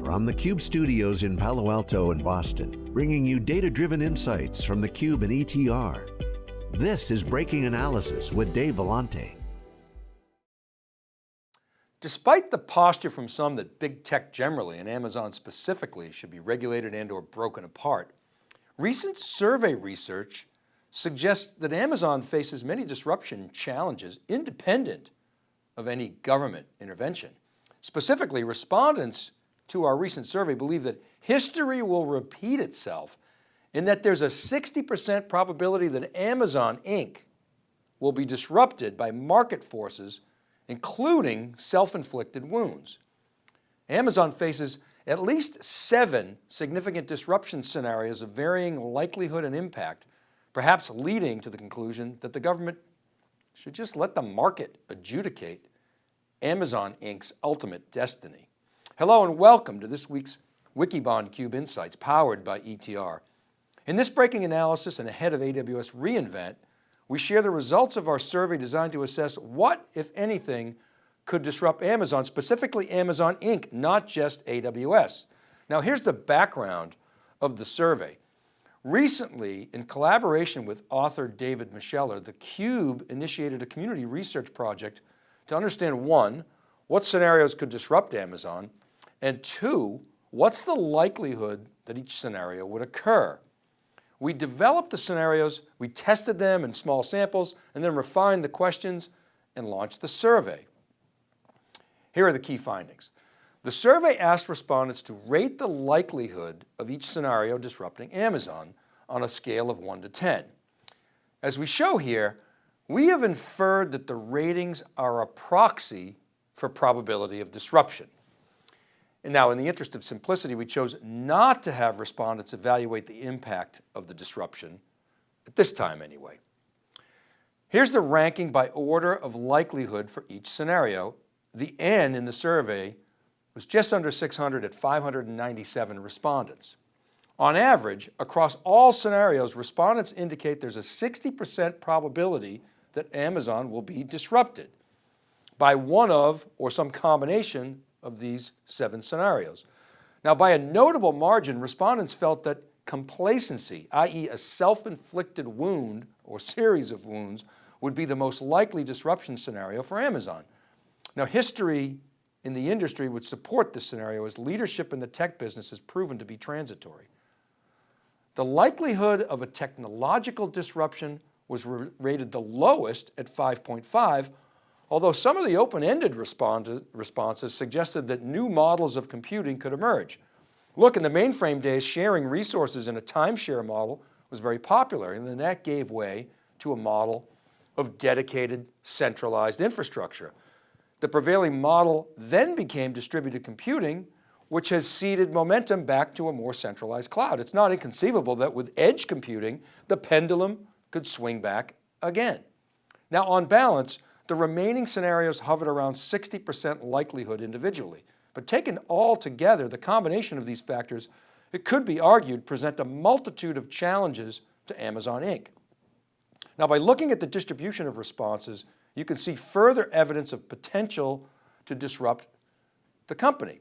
From the Cube studios in Palo Alto and Boston, bringing you data-driven insights from the Cube and ETR. This is Breaking Analysis with Dave Vellante. Despite the posture from some that big tech generally and Amazon specifically should be regulated and or broken apart, recent survey research suggests that Amazon faces many disruption challenges independent of any government intervention. Specifically, respondents to our recent survey believe that history will repeat itself and that there's a 60% probability that Amazon Inc. will be disrupted by market forces, including self-inflicted wounds. Amazon faces at least seven significant disruption scenarios of varying likelihood and impact, perhaps leading to the conclusion that the government should just let the market adjudicate Amazon Inc.'s ultimate destiny. Hello and welcome to this week's Wikibon Cube Insights powered by ETR. In this breaking analysis and ahead of AWS reInvent, we share the results of our survey designed to assess what, if anything, could disrupt Amazon, specifically Amazon Inc., not just AWS. Now here's the background of the survey. Recently, in collaboration with author David Moschella, theCUBE initiated a community research project to understand one, what scenarios could disrupt Amazon, and two, what's the likelihood that each scenario would occur? We developed the scenarios, we tested them in small samples, and then refined the questions and launched the survey. Here are the key findings. The survey asked respondents to rate the likelihood of each scenario disrupting Amazon on a scale of one to 10. As we show here, we have inferred that the ratings are a proxy for probability of disruption. And now in the interest of simplicity, we chose not to have respondents evaluate the impact of the disruption, at this time anyway. Here's the ranking by order of likelihood for each scenario. The N in the survey was just under 600 at 597 respondents. On average, across all scenarios, respondents indicate there's a 60% probability that Amazon will be disrupted by one of or some combination of these seven scenarios. Now by a notable margin, respondents felt that complacency, i.e. a self-inflicted wound or series of wounds would be the most likely disruption scenario for Amazon. Now history in the industry would support this scenario as leadership in the tech business has proven to be transitory. The likelihood of a technological disruption was rated the lowest at 5.5, although some of the open-ended responses suggested that new models of computing could emerge. Look, in the mainframe days, sharing resources in a timeshare model was very popular, and then that gave way to a model of dedicated centralized infrastructure. The prevailing model then became distributed computing, which has ceded momentum back to a more centralized cloud. It's not inconceivable that with edge computing, the pendulum could swing back again. Now on balance, the remaining scenarios hovered around 60% likelihood individually. But taken all together, the combination of these factors, it could be argued, present a multitude of challenges to Amazon Inc. Now by looking at the distribution of responses, you can see further evidence of potential to disrupt the company.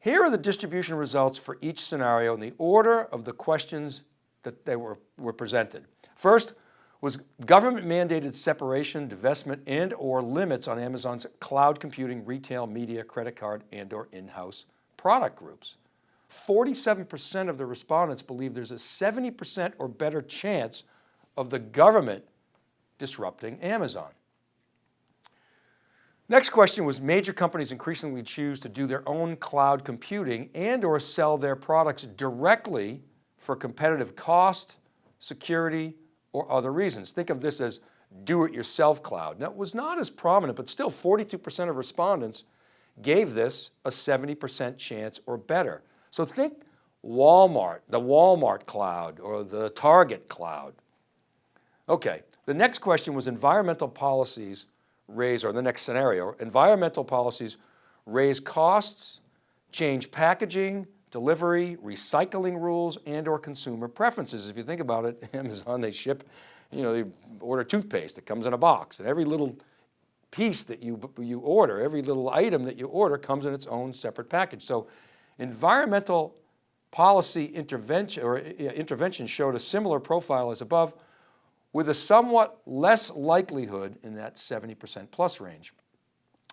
Here are the distribution results for each scenario in the order of the questions that they were, were presented. First was government mandated separation, divestment, and or limits on Amazon's cloud computing, retail, media, credit card, and or in-house product groups. 47% of the respondents believe there's a 70% or better chance of the government disrupting Amazon. Next question was major companies increasingly choose to do their own cloud computing and or sell their products directly for competitive cost, security, or other reasons. Think of this as do-it-yourself cloud. Now it was not as prominent, but still 42% of respondents gave this a 70% chance or better. So think Walmart, the Walmart cloud or the Target cloud. Okay, the next question was environmental policies raise, or the next scenario, environmental policies raise costs, change packaging, delivery, recycling rules, and or consumer preferences. If you think about it, Amazon, they ship, you know, they order toothpaste that comes in a box and every little piece that you, you order, every little item that you order comes in its own separate package. So Environmental policy intervention or intervention showed a similar profile as above with a somewhat less likelihood in that 70% plus range.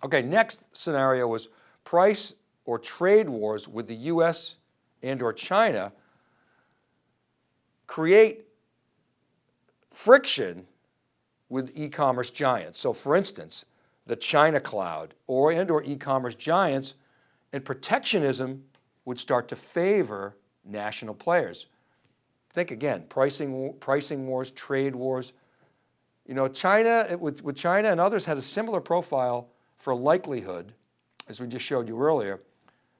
Okay, next scenario was price or trade wars with the US and or China create friction with e-commerce giants. So for instance, the China cloud or and or e-commerce giants and protectionism would start to favor national players. Think again, pricing, pricing wars, trade wars. You know, China, with, with China and others had a similar profile for likelihood, as we just showed you earlier.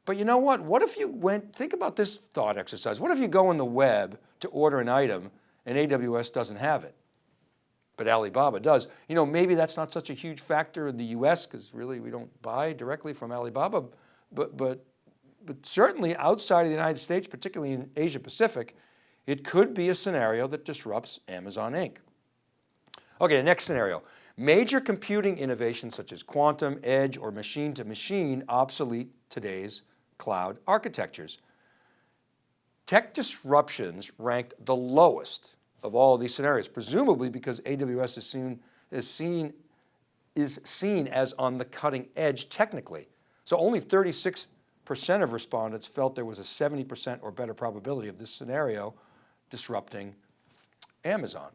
But you know what? What if you went, think about this thought exercise. What if you go on the web to order an item and AWS doesn't have it? but Alibaba does. You know, maybe that's not such a huge factor in the US because really we don't buy directly from Alibaba, but, but, but certainly outside of the United States, particularly in Asia Pacific, it could be a scenario that disrupts Amazon Inc. Okay, next scenario. Major computing innovations such as quantum, edge, or machine to machine obsolete today's cloud architectures. Tech disruptions ranked the lowest of all of these scenarios, presumably because AWS is seen, is seen, is seen as on the cutting edge technically. So only 36% of respondents felt there was a 70% or better probability of this scenario disrupting Amazon.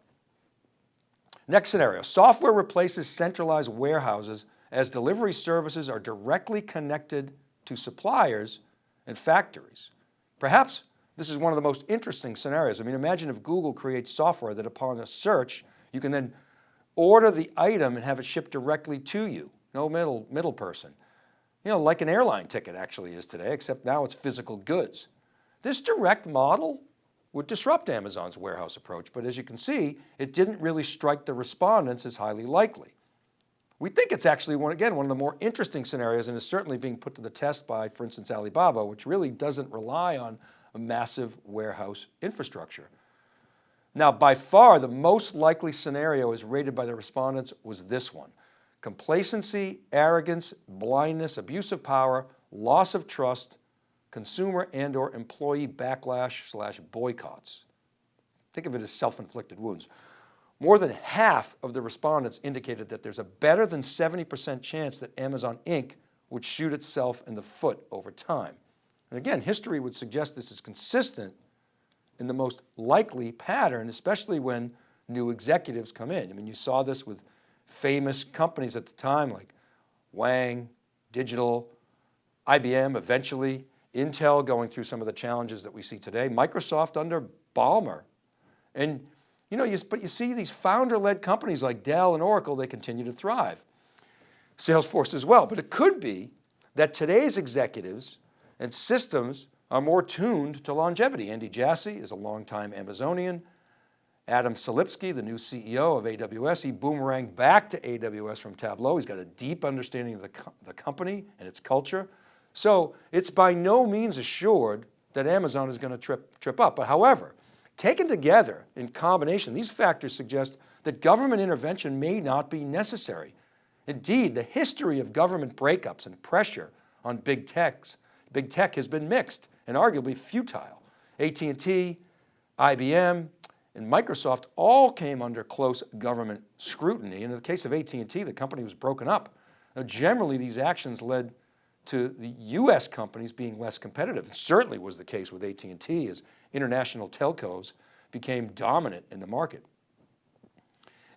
Next scenario, software replaces centralized warehouses as delivery services are directly connected to suppliers and factories. Perhaps this is one of the most interesting scenarios. I mean, imagine if Google creates software that upon a search, you can then order the item and have it shipped directly to you. No middle, middle person. You know, like an airline ticket actually is today, except now it's physical goods. This direct model would disrupt Amazon's warehouse approach, but as you can see, it didn't really strike the respondents as highly likely. We think it's actually, one, again, one of the more interesting scenarios and is certainly being put to the test by, for instance, Alibaba, which really doesn't rely on a massive warehouse infrastructure. Now, by far the most likely scenario as rated by the respondents was this one. Complacency, arrogance, blindness, abuse of power, loss of trust, consumer and or employee backlash slash boycotts. Think of it as self-inflicted wounds. More than half of the respondents indicated that there's a better than 70% chance that Amazon Inc. would shoot itself in the foot over time. And again, history would suggest this is consistent in the most likely pattern, especially when new executives come in. I mean, you saw this with famous companies at the time like Wang, Digital, IBM eventually, Intel going through some of the challenges that we see today, Microsoft under Ballmer. And you know, you, but you see these founder-led companies like Dell and Oracle, they continue to thrive. Salesforce as well, but it could be that today's executives and systems are more tuned to longevity. Andy Jassy is a longtime Amazonian. Adam Selipsky, the new CEO of AWS, he boomeranged back to AWS from Tableau. He's got a deep understanding of the, co the company and its culture. So it's by no means assured that Amazon is going to trip, trip up. But however, taken together in combination, these factors suggest that government intervention may not be necessary. Indeed, the history of government breakups and pressure on big techs big tech has been mixed and arguably futile. AT&T, IBM, and Microsoft all came under close government scrutiny. And in the case of AT&T, the company was broken up. Now, generally, these actions led to the US companies being less competitive. It certainly was the case with AT&T as international telcos became dominant in the market.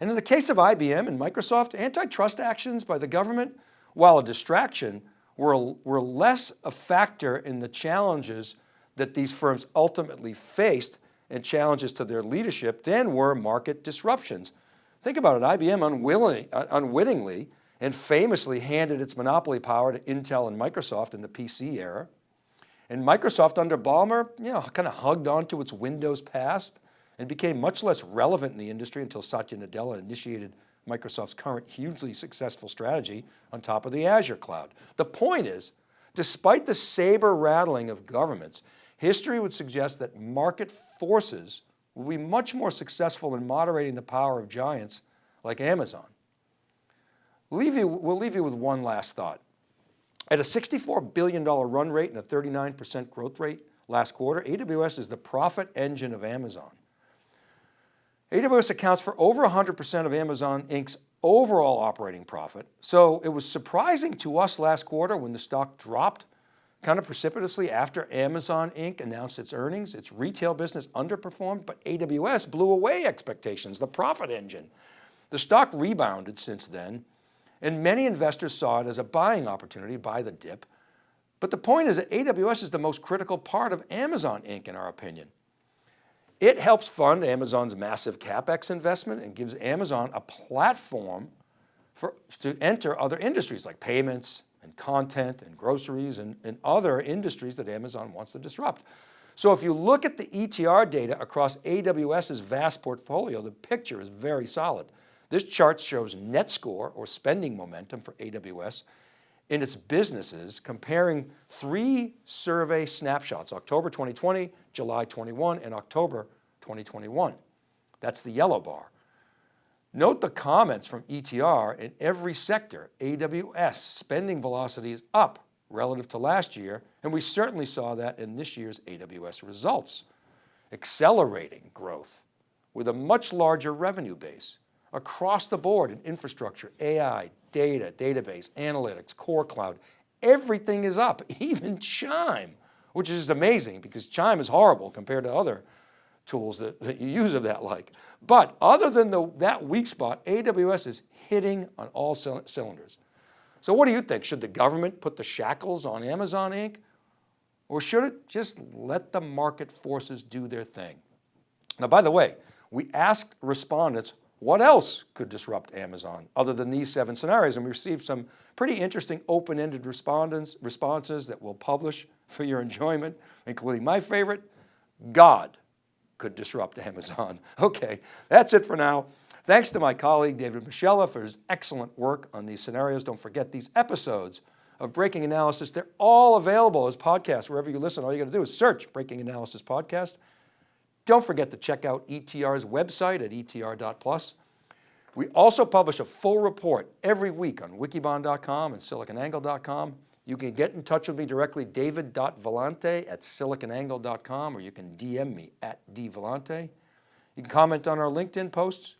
And in the case of IBM and Microsoft, antitrust actions by the government, while a distraction, were, were less a factor in the challenges that these firms ultimately faced and challenges to their leadership than were market disruptions. Think about it, IBM unwilling, unwittingly and famously handed its monopoly power to Intel and Microsoft in the PC era. And Microsoft under Ballmer, you know, kind of hugged onto its Windows past and became much less relevant in the industry until Satya Nadella initiated Microsoft's current hugely successful strategy on top of the Azure cloud. The point is, despite the saber rattling of governments, history would suggest that market forces will be much more successful in moderating the power of giants like Amazon. Leave you, we'll leave you with one last thought. At a $64 billion run rate and a 39% growth rate last quarter, AWS is the profit engine of Amazon. AWS accounts for over 100% of Amazon Inc.'s overall operating profit. So it was surprising to us last quarter when the stock dropped kind of precipitously after Amazon Inc. announced its earnings. Its retail business underperformed, but AWS blew away expectations, the profit engine. The stock rebounded since then, and many investors saw it as a buying opportunity buy the dip. But the point is that AWS is the most critical part of Amazon Inc. in our opinion. It helps fund Amazon's massive CapEx investment and gives Amazon a platform for, to enter other industries like payments and content and groceries and, and other industries that Amazon wants to disrupt. So if you look at the ETR data across AWS's vast portfolio, the picture is very solid. This chart shows net score or spending momentum for AWS in its businesses comparing three survey snapshots, October 2020, July 21, and October 2021. That's the yellow bar. Note the comments from ETR in every sector, AWS spending velocity is up relative to last year, and we certainly saw that in this year's AWS results. Accelerating growth with a much larger revenue base across the board in infrastructure, AI, data, database, analytics, core cloud, everything is up, even Chime, which is amazing because Chime is horrible compared to other tools that, that you use of that like. But other than the, that weak spot, AWS is hitting on all cylinders. So what do you think? Should the government put the shackles on Amazon Inc? Or should it just let the market forces do their thing? Now, by the way, we asked respondents what else could disrupt Amazon other than these seven scenarios? And we received some pretty interesting open-ended responses that we'll publish for your enjoyment, including my favorite, God could disrupt Amazon. Okay, that's it for now. Thanks to my colleague, David Moschella for his excellent work on these scenarios. Don't forget these episodes of Breaking Analysis. They're all available as podcasts wherever you listen. All you got to do is search Breaking Analysis Podcast. Don't forget to check out ETR's website at etr.plus. We also publish a full report every week on wikibon.com and siliconangle.com. You can get in touch with me directly, david.vellante at siliconangle.com, or you can DM me at dvellante. You can comment on our LinkedIn posts.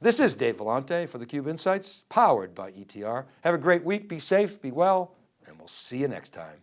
This is Dave Vellante for theCUBE Insights, powered by ETR. Have a great week, be safe, be well, and we'll see you next time.